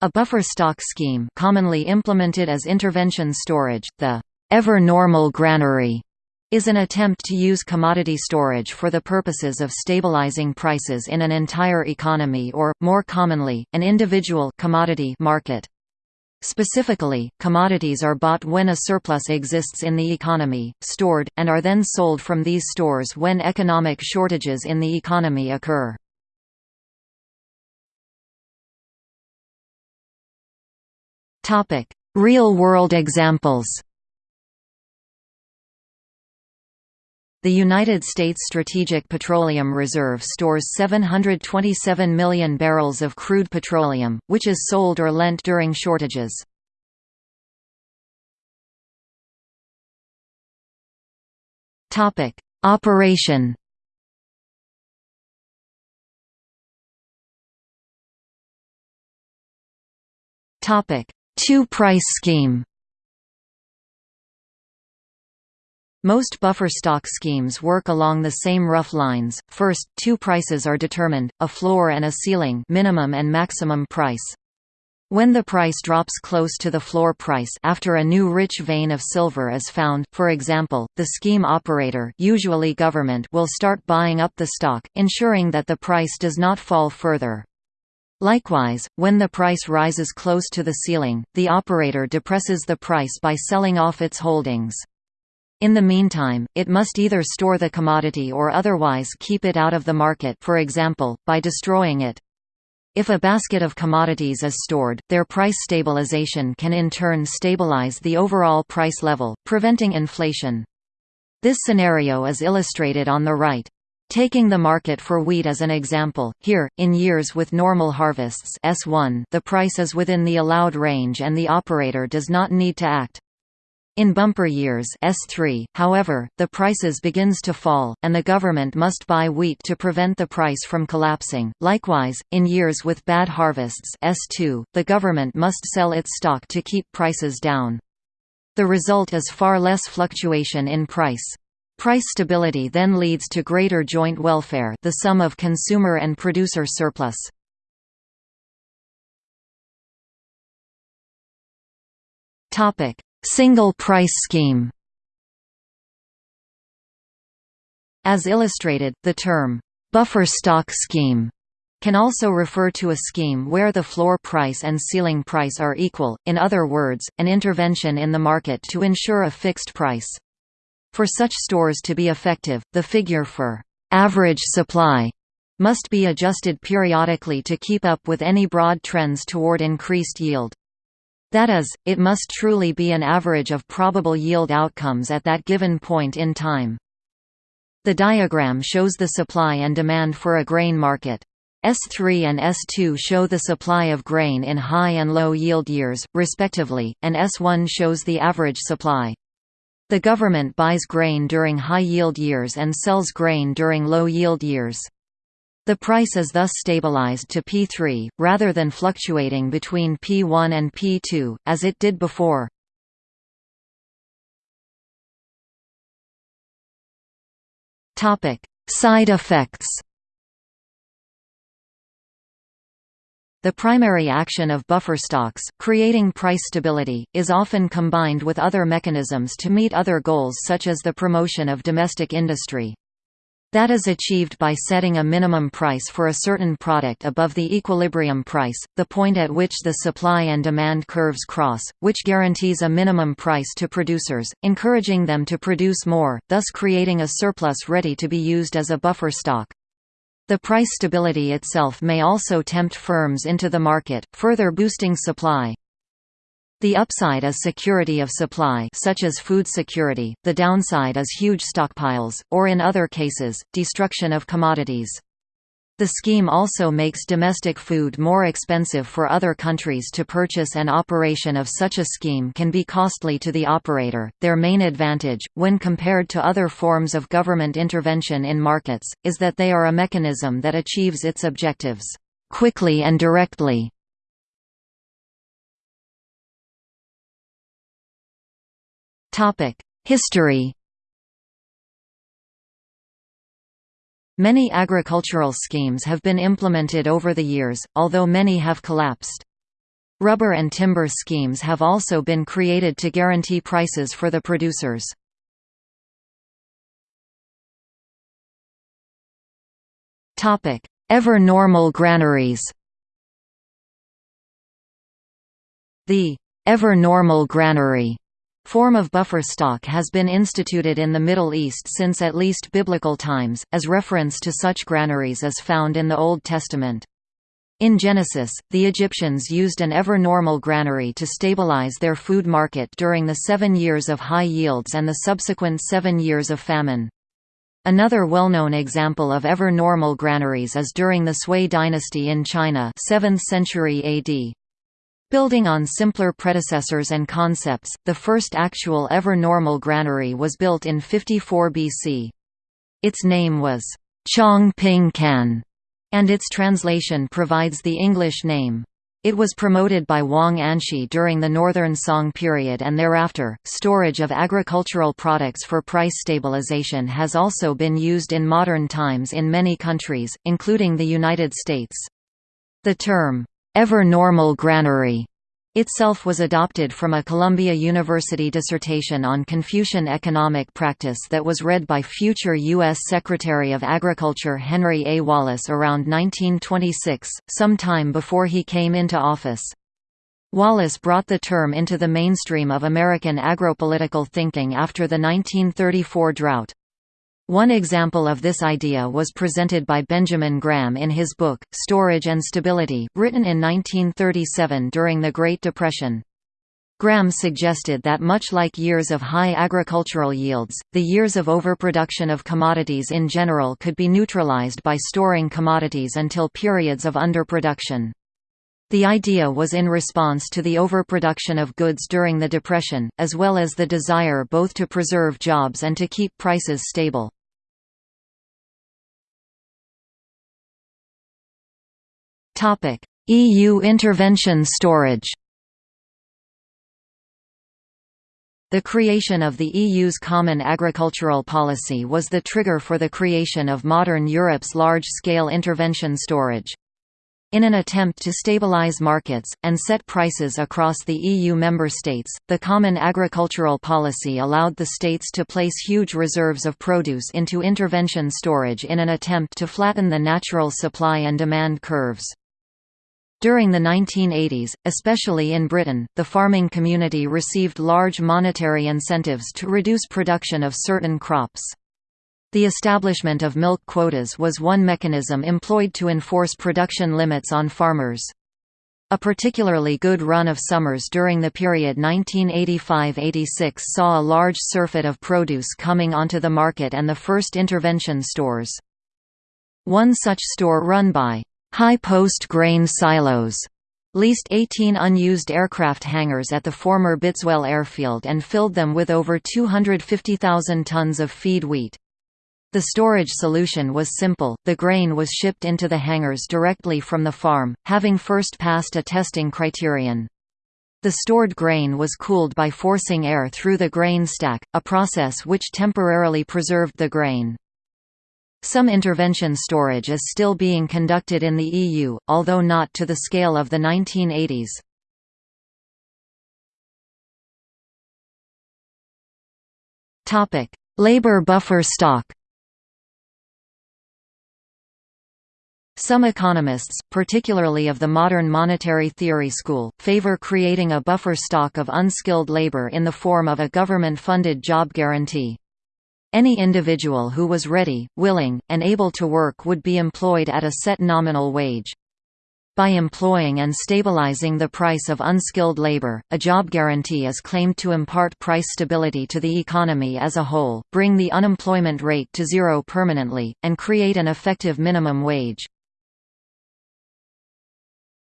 A buffer stock scheme commonly implemented as intervention storage, the ever-normal granary, is an attempt to use commodity storage for the purposes of stabilizing prices in an entire economy or, more commonly, an individual commodity market. Specifically, commodities are bought when a surplus exists in the economy, stored, and are then sold from these stores when economic shortages in the economy occur. Real-world examples. The United States Strategic Petroleum Reserve stores 727 million barrels of crude petroleum, which is sold or lent during shortages. Operation Two-price scheme Most buffer stock schemes work along the same rough lines. First, two prices are determined, a floor and a ceiling minimum and maximum price. When the price drops close to the floor price after a new rich vein of silver is found, for example, the scheme operator usually government will start buying up the stock, ensuring that the price does not fall further. Likewise, when the price rises close to the ceiling, the operator depresses the price by selling off its holdings. In the meantime, it must either store the commodity or otherwise keep it out of the market for example, by destroying it. If a basket of commodities is stored, their price stabilization can in turn stabilize the overall price level, preventing inflation. This scenario is illustrated on the right. Taking the market for wheat as an example, here, in years with normal harvests S1, the price is within the allowed range and the operator does not need to act. In bumper years S3, however, the prices begins to fall, and the government must buy wheat to prevent the price from collapsing. Likewise, in years with bad harvests S2, the government must sell its stock to keep prices down. The result is far less fluctuation in price. Price stability then leads to greater joint welfare the sum of consumer and producer surplus. Single price scheme As illustrated, the term, "'buffer stock scheme' can also refer to a scheme where the floor price and ceiling price are equal, in other words, an intervention in the market to ensure a fixed price. For such stores to be effective, the figure for average supply must be adjusted periodically to keep up with any broad trends toward increased yield. That is, it must truly be an average of probable yield outcomes at that given point in time. The diagram shows the supply and demand for a grain market. S3 and S2 show the supply of grain in high and low yield years, respectively, and S1 shows the average supply. The government buys grain during high yield years and sells grain during low yield years. The price is thus stabilized to P3, rather than fluctuating between P1 and P2, as it did before. Side effects The primary action of buffer stocks, creating price stability, is often combined with other mechanisms to meet other goals such as the promotion of domestic industry. That is achieved by setting a minimum price for a certain product above the equilibrium price, the point at which the supply and demand curves cross, which guarantees a minimum price to producers, encouraging them to produce more, thus creating a surplus ready to be used as a buffer stock. The price stability itself may also tempt firms into the market, further boosting supply. The upside is security of supply such as food security, the downside is huge stockpiles, or in other cases, destruction of commodities. The scheme also makes domestic food more expensive for other countries to purchase and operation of such a scheme can be costly to the operator. Their main advantage, when compared to other forms of government intervention in markets, is that they are a mechanism that achieves its objectives quickly and directly. History Many agricultural schemes have been implemented over the years, although many have collapsed. Rubber and timber schemes have also been created to guarantee prices for the producers. Ever normal granaries The ever normal granary form of buffer stock has been instituted in the Middle East since at least biblical times, as reference to such granaries is found in the Old Testament. In Genesis, the Egyptians used an ever-normal granary to stabilize their food market during the seven years of high yields and the subsequent seven years of famine. Another well-known example of ever-normal granaries is during the Sui dynasty in China 7th century AD. Building on simpler predecessors and concepts, the first actual ever-normal granary was built in 54 BC. Its name was Chong Ping Kan and its translation provides the English name. It was promoted by Wang Anshi during the Northern Song period and thereafter. Storage of agricultural products for price stabilization has also been used in modern times in many countries, including the United States. The term, ever normal granary itself was adopted from a Columbia University dissertation on Confucian economic practice that was read by future U.S. Secretary of Agriculture Henry A. Wallace around 1926, some time before he came into office. Wallace brought the term into the mainstream of American agropolitical thinking after the 1934 drought. One example of this idea was presented by Benjamin Graham in his book, Storage and Stability, written in 1937 during the Great Depression. Graham suggested that much like years of high agricultural yields, the years of overproduction of commodities in general could be neutralized by storing commodities until periods of underproduction. The idea was in response to the overproduction of goods during the Depression, as well as the desire both to preserve jobs and to keep prices stable. EU intervention storage The creation of the EU's common agricultural policy was the trigger for the creation of modern Europe's large-scale intervention storage. In an attempt to stabilize markets, and set prices across the EU member states, the Common Agricultural Policy allowed the states to place huge reserves of produce into intervention storage in an attempt to flatten the natural supply and demand curves. During the 1980s, especially in Britain, the farming community received large monetary incentives to reduce production of certain crops. The establishment of milk quotas was one mechanism employed to enforce production limits on farmers. A particularly good run of summers during the period 1985–86 saw a large surfeit of produce coming onto the market and the first intervention stores. One such store run by High Post Grain Silos leased 18 unused aircraft hangars at the former Bitteswell airfield and filled them with over 250,000 tons of feed wheat. The storage solution was simple, the grain was shipped into the hangars directly from the farm, having first passed a testing criterion. The stored grain was cooled by forcing air through the grain stack, a process which temporarily preserved the grain. Some intervention storage is still being conducted in the EU, although not to the scale of the 1980s. Topic: Labor buffer stock. Some economists, particularly of the modern monetary theory school, favor creating a buffer stock of unskilled labor in the form of a government-funded job guarantee. Any individual who was ready, willing, and able to work would be employed at a set nominal wage. By employing and stabilizing the price of unskilled labor, a job guarantee is claimed to impart price stability to the economy as a whole, bring the unemployment rate to zero permanently, and create an effective minimum wage.